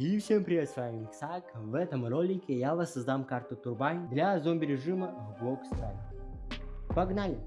И всем привет, с вами Миксак. В этом ролике я воссоздам карту Турбайн для зомби режима в блок Strike. Погнали!